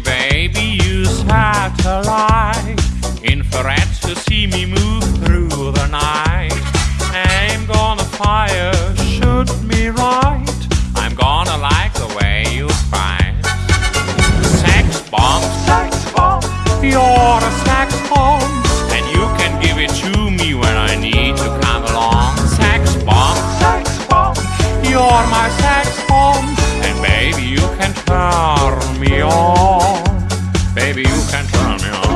Baby, you had to like infrared to see me move through the night. I'm gonna fire, shoot me right. I'm gonna like the way you fight. sex bomb, sex bomb. You're a sex bomb, and you can give it to me when I need to come along. Sex bomb, sex bomb. You're my sex. you can't run, me. know.